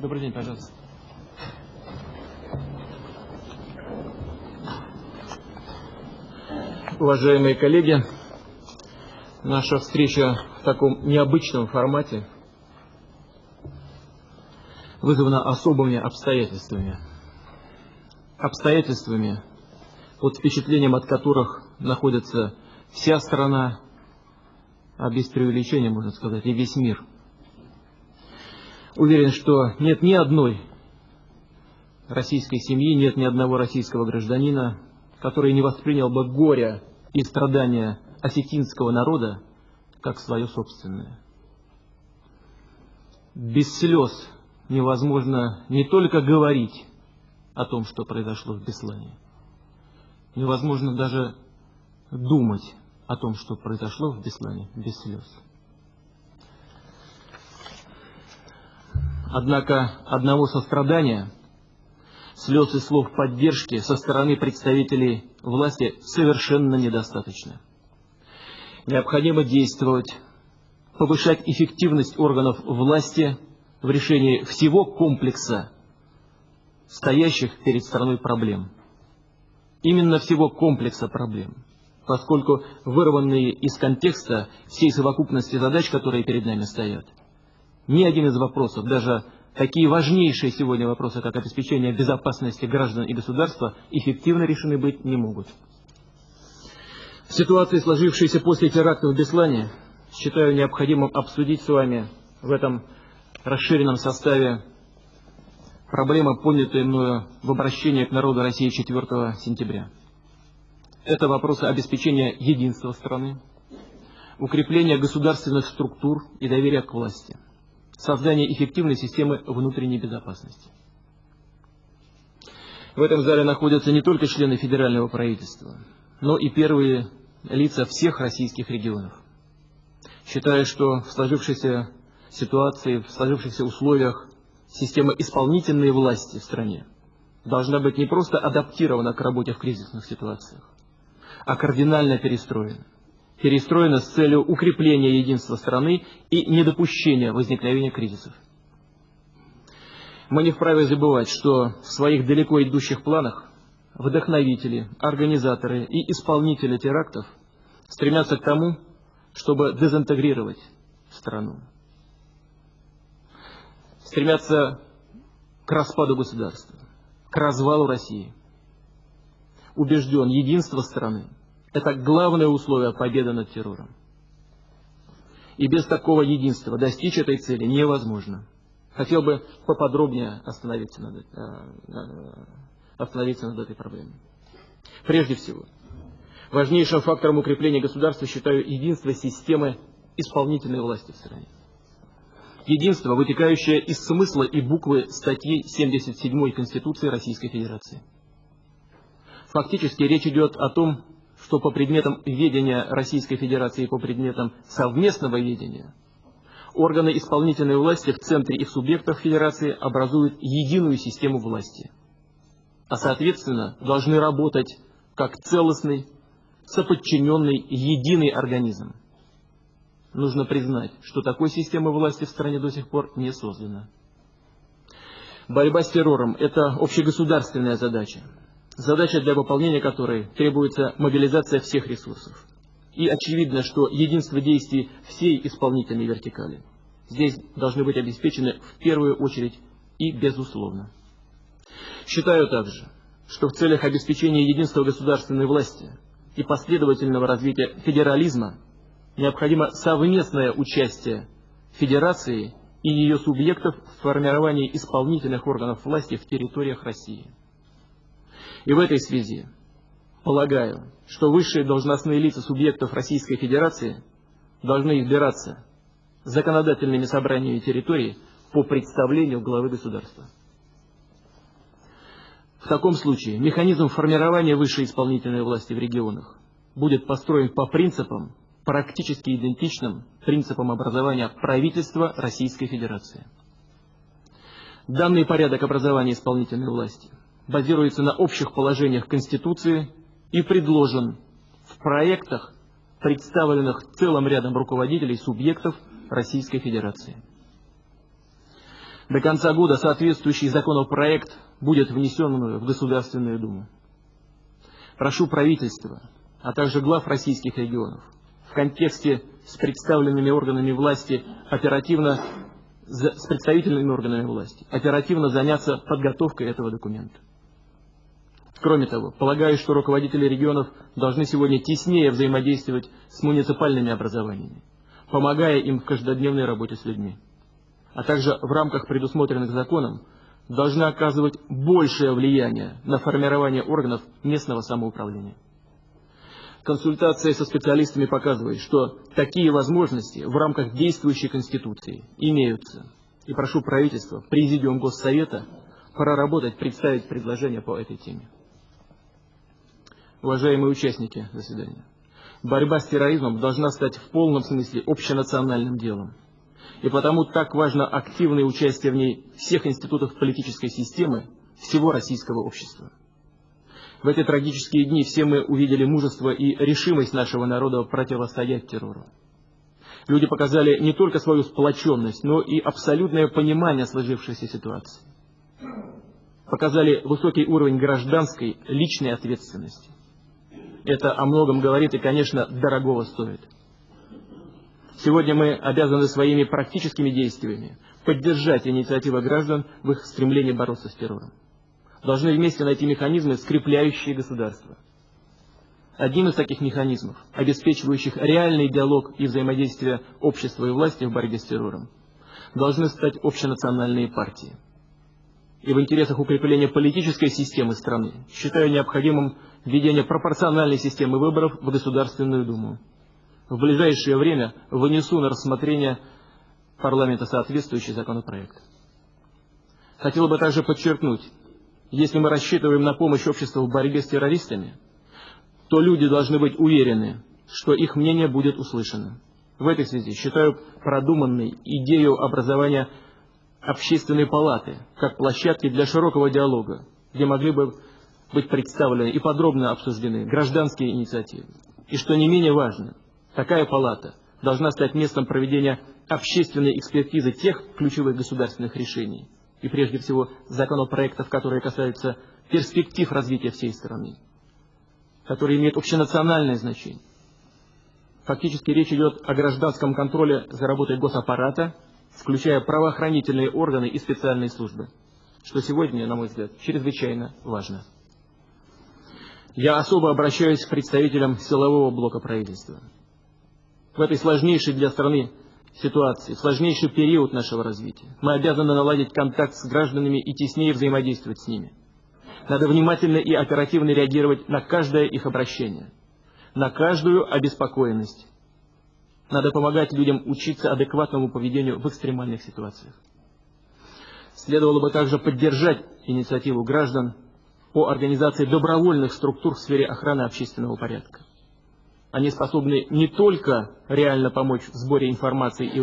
Добрый день, пожалуйста. Уважаемые коллеги, наша встреча в таком необычном формате вызвана особыми обстоятельствами. Обстоятельствами, под впечатлением от которых находится вся страна, а без преувеличения, можно сказать, и весь мир. Уверен, что нет ни одной российской семьи, нет ни одного российского гражданина, который не воспринял бы горе и страдания осетинского народа как свое собственное. Без слез невозможно не только говорить о том, что произошло в Беслане, невозможно даже думать о том, что произошло в Беслане, без слез. Однако одного сострадания, слез и слов поддержки со стороны представителей власти совершенно недостаточно. Необходимо действовать, повышать эффективность органов власти в решении всего комплекса стоящих перед страной проблем. Именно всего комплекса проблем, поскольку вырванные из контекста всей совокупности задач, которые перед нами стоят, ни один из вопросов, даже такие важнейшие сегодня вопросы, как обеспечение безопасности граждан и государства, эффективно решены быть не могут. В ситуации, сложившейся после теракта в Беслане, считаю необходимым обсудить с вами в этом расширенном составе проблемы, поднятые мною в обращении к народу России 4 сентября. Это вопросы обеспечения единства страны, укрепления государственных структур и доверия к власти – создание эффективной системы внутренней безопасности. В этом зале находятся не только члены федерального правительства, но и первые лица всех российских регионов. Считаю, что в сложившейся ситуации, в сложившихся условиях система исполнительной власти в стране должна быть не просто адаптирована к работе в кризисных ситуациях, а кардинально перестроена перестроена с целью укрепления единства страны и недопущения возникновения кризисов. Мы не вправе забывать, что в своих далеко идущих планах вдохновители, организаторы и исполнители терактов стремятся к тому, чтобы дезинтегрировать страну. Стремятся к распаду государства, к развалу России. Убежден, единство страны это главное условие победы над террором. И без такого единства достичь этой цели невозможно. Хотел бы поподробнее остановиться над, э, остановиться над этой проблемой. Прежде всего, важнейшим фактором укрепления государства считаю единство системы исполнительной власти в стране. Единство, вытекающее из смысла и буквы статьи 77 Конституции Российской Федерации. Фактически речь идет о том, что по предметам ведения Российской Федерации и по предметам совместного ведения органы исполнительной власти в центре их субъектов Федерации образуют единую систему власти, а соответственно должны работать как целостный, соподчиненный, единый организм. Нужно признать, что такой системы власти в стране до сих пор не создана. Борьба с террором – это общегосударственная задача задача для выполнения которой требуется мобилизация всех ресурсов. И очевидно, что единство действий всей исполнительной вертикали здесь должны быть обеспечены в первую очередь и безусловно. Считаю также, что в целях обеспечения единства государственной власти и последовательного развития федерализма необходимо совместное участие Федерации и ее субъектов в формировании исполнительных органов власти в территориях России. И в этой связи полагаю, что высшие должностные лица субъектов Российской Федерации должны избираться законодательными собраниями территории по представлению главы государства. В таком случае механизм формирования высшей исполнительной власти в регионах будет построен по принципам, практически идентичным принципам образования правительства Российской Федерации. Данный порядок образования исполнительной власти базируется на общих положениях Конституции и предложен в проектах, представленных целым рядом руководителей субъектов Российской Федерации. До конца года соответствующий законопроект будет внесен в Государственную Думу. Прошу правительства, а также глав российских регионов в контексте с представленными органами власти оперативно с представительными органами власти оперативно заняться подготовкой этого документа. Кроме того, полагаю, что руководители регионов должны сегодня теснее взаимодействовать с муниципальными образованиями, помогая им в каждодневной работе с людьми. А также в рамках предусмотренных законом должны оказывать большее влияние на формирование органов местного самоуправления. Консультация со специалистами показывает, что такие возможности в рамках действующей Конституции имеются. И прошу правительства, Президиум Госсовета проработать, представить предложение по этой теме. Уважаемые участники заседания, борьба с терроризмом должна стать в полном смысле общенациональным делом. И потому так важно активное участие в ней всех институтов политической системы всего российского общества. В эти трагические дни все мы увидели мужество и решимость нашего народа противостоять террору. Люди показали не только свою сплоченность, но и абсолютное понимание сложившейся ситуации. Показали высокий уровень гражданской, личной ответственности. Это о многом говорит и, конечно, дорогого стоит. Сегодня мы обязаны своими практическими действиями поддержать инициативы граждан в их стремлении бороться с террором должны вместе найти механизмы, скрепляющие государство. Одним из таких механизмов, обеспечивающих реальный диалог и взаимодействие общества и власти в борьбе с террором, должны стать общенациональные партии. И в интересах укрепления политической системы страны считаю необходимым введение пропорциональной системы выборов в Государственную Думу. В ближайшее время вынесу на рассмотрение парламента соответствующий законопроект. Хотел бы также подчеркнуть, если мы рассчитываем на помощь обществу в борьбе с террористами, то люди должны быть уверены, что их мнение будет услышано. В этой связи считаю продуманной идею образования общественной палаты как площадки для широкого диалога, где могли бы быть представлены и подробно обсуждены гражданские инициативы. И что не менее важно, такая палата должна стать местом проведения общественной экспертизы тех ключевых государственных решений, и прежде всего законопроектов, которые касаются перспектив развития всей страны, которые имеют общенациональное значение. Фактически речь идет о гражданском контроле за работой госаппарата, включая правоохранительные органы и специальные службы, что сегодня, на мой взгляд, чрезвычайно важно. Я особо обращаюсь к представителям силового блока правительства. В этой сложнейшей для страны ситуации, в сложнейший период нашего развития. Мы обязаны наладить контакт с гражданами и теснее взаимодействовать с ними. Надо внимательно и оперативно реагировать на каждое их обращение, на каждую обеспокоенность. Надо помогать людям учиться адекватному поведению в экстремальных ситуациях. Следовало бы также поддержать инициативу граждан по организации добровольных структур в сфере охраны общественного порядка. Они способны не только реально помочь в сборе информации и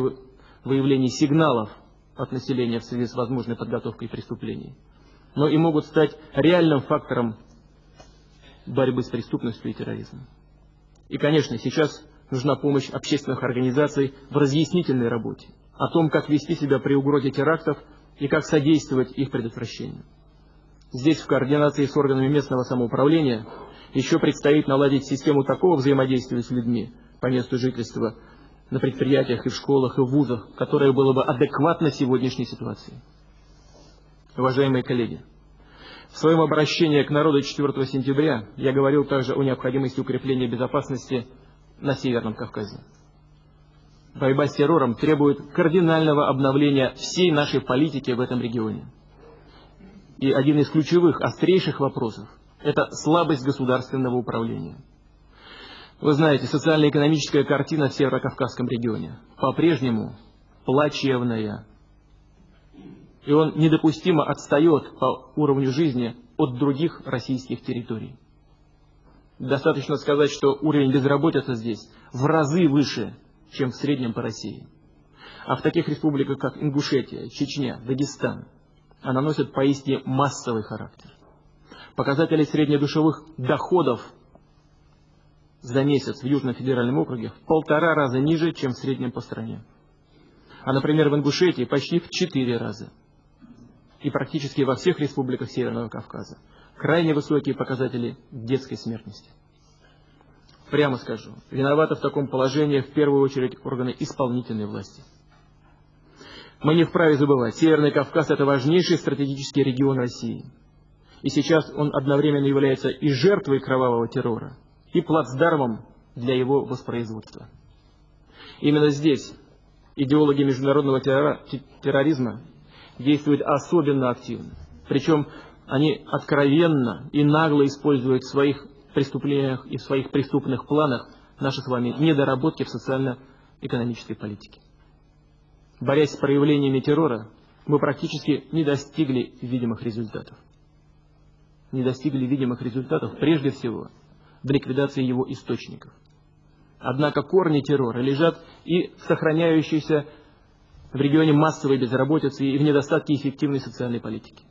выявлении сигналов от населения в связи с возможной подготовкой преступлений, но и могут стать реальным фактором борьбы с преступностью и терроризмом. И, конечно, сейчас нужна помощь общественных организаций в разъяснительной работе о том, как вести себя при угрозе терактов и как содействовать их предотвращению. Здесь в координации с органами местного самоуправления еще предстоит наладить систему такого взаимодействия с людьми по месту жительства на предприятиях и в школах и в вузах, которое было бы адекватно сегодняшней ситуации. Уважаемые коллеги, в своем обращении к народу 4 сентября я говорил также о необходимости укрепления безопасности на Северном Кавказе. Борьба с террором требует кардинального обновления всей нашей политики в этом регионе. И один из ключевых, острейших вопросов это слабость государственного управления. Вы знаете, социально-экономическая картина в Северо-Кавказском регионе по-прежнему плачевная. И он недопустимо отстает по уровню жизни от других российских территорий. Достаточно сказать, что уровень безработицы здесь в разы выше, чем в среднем по России. А в таких республиках, как Ингушетия, Чечня, Дагестан, она носит поистине массовый характер показатели среднедушевых доходов за месяц в Южном федеральном округе в полтора раза ниже, чем в среднем по стране. А, например, в Ингушетии почти в четыре раза. и практически во всех республиках Северного Кавказа крайне высокие показатели детской смертности. Прямо скажу, виноваты в таком положении в первую очередь органы исполнительной власти. Мы не вправе забывать, Северный Кавказ – это важнейший стратегический регион России. И сейчас он одновременно является и жертвой кровавого террора, и плацдармом для его воспроизводства. Именно здесь идеологи международного терроризма действуют особенно активно. Причем они откровенно и нагло используют в своих преступлениях и в своих преступных планах наши с вами недоработки в социально-экономической политике. Борясь с проявлениями террора, мы практически не достигли видимых результатов. Не достигли видимых результатов прежде всего в ликвидации его источников. Однако корни террора лежат и в сохраняющейся в регионе массовой безработицы и в недостатке эффективной социальной политики.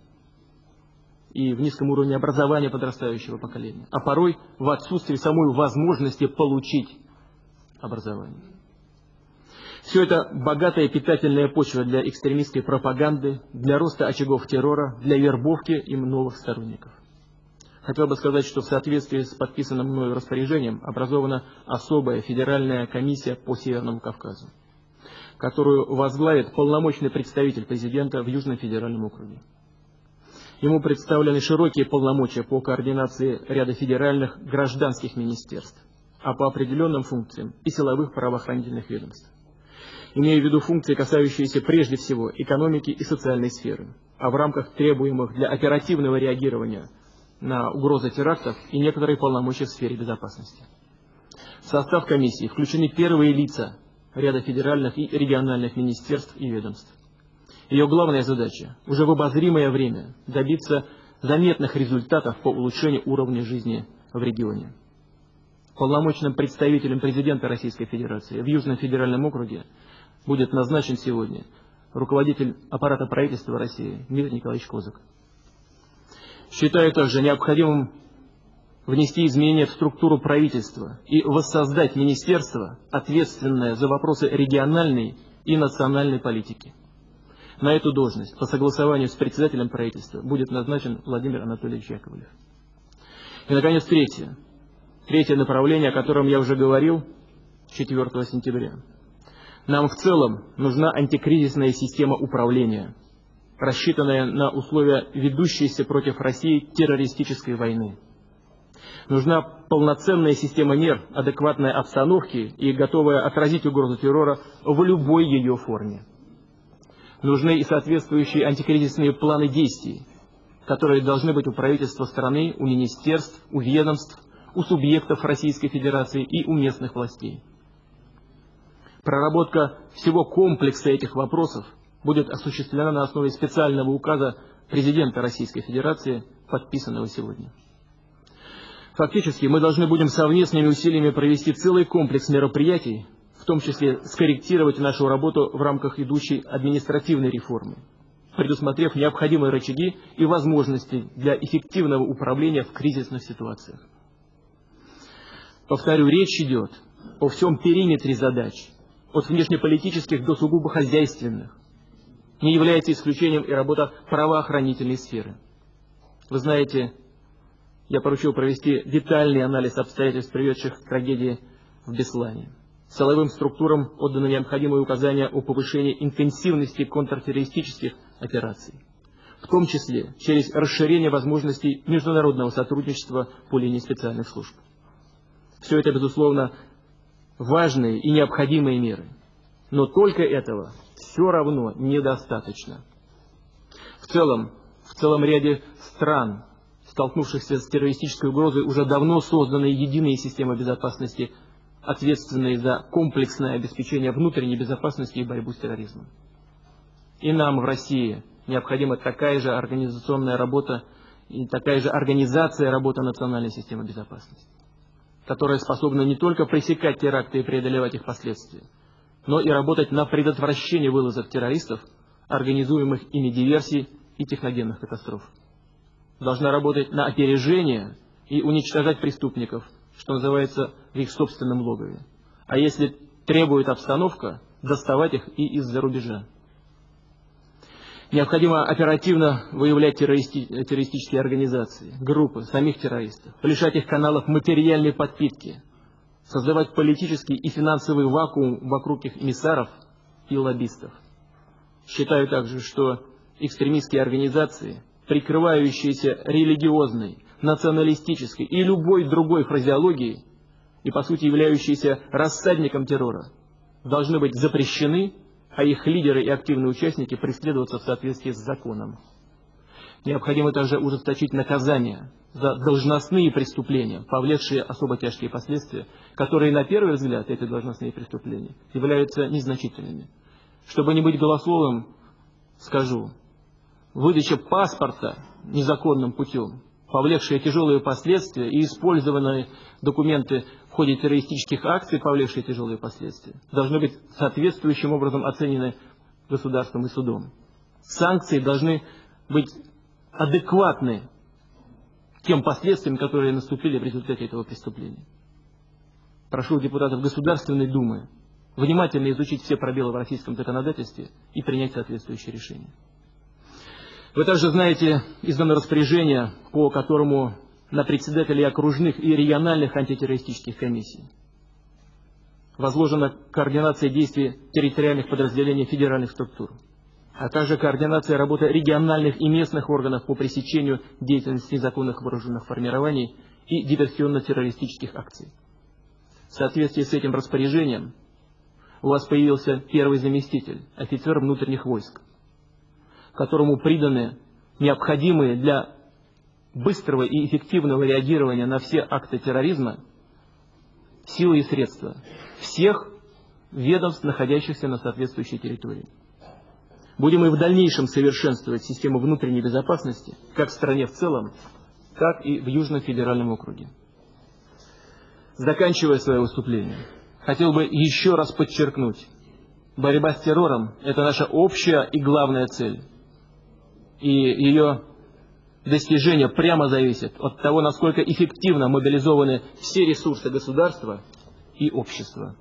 И в низком уровне образования подрастающего поколения. А порой в отсутствии самой возможности получить образование. Все это богатая питательная почва для экстремистской пропаганды, для роста очагов террора, для вербовки им новых сторонников. Хотел бы сказать, что в соответствии с подписанным мною распоряжением образована особая федеральная комиссия по Северному Кавказу, которую возглавит полномочный представитель президента в Южном федеральном округе. Ему представлены широкие полномочия по координации ряда федеральных гражданских министерств, а по определенным функциям и силовых правоохранительных ведомств. Имею в виду функции, касающиеся прежде всего экономики и социальной сферы, а в рамках требуемых для оперативного реагирования на угрозы терактов и некоторые полномочия в сфере безопасности. В состав комиссии включены первые лица ряда федеральных и региональных министерств и ведомств. Ее главная задача – уже в обозримое время добиться заметных результатов по улучшению уровня жизни в регионе. Полномочным представителем президента Российской Федерации в Южном федеральном округе будет назначен сегодня руководитель аппарата правительства России Дмитрий Николаевич Козак. Считаю также необходимым внести изменения в структуру правительства и воссоздать министерство, ответственное за вопросы региональной и национальной политики. На эту должность по согласованию с председателем правительства будет назначен Владимир Анатольевич Яковлев. И, наконец, третье. Третье направление, о котором я уже говорил 4 сентября. Нам в целом нужна антикризисная система управления – рассчитанная на условия ведущейся против России террористической войны. Нужна полноценная система мер, адекватной обстановки и готовая отразить угрозу террора в любой ее форме. Нужны и соответствующие антикризисные планы действий, которые должны быть у правительства страны, у министерств, у ведомств, у субъектов Российской Федерации и у местных властей. Проработка всего комплекса этих вопросов – будет осуществлена на основе специального указа президента Российской Федерации, подписанного сегодня. Фактически мы должны будем совместными усилиями провести целый комплекс мероприятий, в том числе скорректировать нашу работу в рамках идущей административной реформы, предусмотрев необходимые рычаги и возможности для эффективного управления в кризисных ситуациях. Повторю, речь идет о всем периметре задач, от внешнеполитических до сугубо хозяйственных, не является исключением и работа правоохранительной сферы. Вы знаете, я поручил провести детальный анализ обстоятельств, приведших к трагедии в Беслане. Силовым структурам отданы необходимые указания о повышении интенсивности контртеррористических операций, в том числе через расширение возможностей международного сотрудничества по линии специальных служб. Все это, безусловно, важные и необходимые меры. Но только этого все равно недостаточно. В целом, в целом ряде стран, столкнувшихся с террористической угрозой, уже давно созданы единые системы безопасности, ответственные за комплексное обеспечение внутренней безопасности и борьбу с терроризмом. И нам в России необходима такая же организационная работа и такая же организация работы национальной системы безопасности, которая способна не только пресекать теракты и преодолевать их последствия, но и работать на предотвращение вылазок террористов, организуемых ими диверсий и техногенных катастроф. Должна работать на опережение и уничтожать преступников, что называется, в их собственном логове. А если требует обстановка, доставать их и из-за рубежа. Необходимо оперативно выявлять террористи террористические организации, группы, самих террористов, лишать их каналов материальной подпитки, создавать политический и финансовый вакуум вокруг их эмиссаров и лоббистов. Считаю также, что экстремистские организации, прикрывающиеся религиозной, националистической и любой другой фразеологией, и по сути являющиеся рассадником террора, должны быть запрещены, а их лидеры и активные участники преследоваться в соответствии с законом. Необходимо также ужесточить наказания за должностные преступления, повлекшие особо тяжкие последствия, которые, на первый взгляд, эти должностные преступления, являются незначительными. Чтобы не быть голословым, скажу, выдача паспорта незаконным путем, повлекшие тяжелые последствия и использованные документы в ходе террористических акций, повлекшие тяжелые последствия, должны быть соответствующим образом оценены государством и судом. Санкции должны быть адекватны тем последствиям, которые наступили в результате этого преступления. Прошу депутатов Государственной Думы внимательно изучить все пробелы в российском законодательстве и принять соответствующие решения. Вы также знаете, издано распоряжение, по которому на председателей окружных и региональных антитеррористических комиссий возложена координация действий территориальных подразделений федеральных структур, а также координация работы региональных и местных органов по пресечению деятельности незаконных вооруженных формирований и диверсионно-террористических акций. В соответствии с этим распоряжением у вас появился первый заместитель, офицер внутренних войск, которому приданы необходимые для быстрого и эффективного реагирования на все акты терроризма силы и средства всех ведомств, находящихся на соответствующей территории. Будем и в дальнейшем совершенствовать систему внутренней безопасности, как в стране в целом, так и в Южном федеральном округе. Заканчивая свое выступление, хотел бы еще раз подчеркнуть, борьба с террором – это наша общая и главная цель. И ее достижение прямо зависит от того, насколько эффективно мобилизованы все ресурсы государства и общества.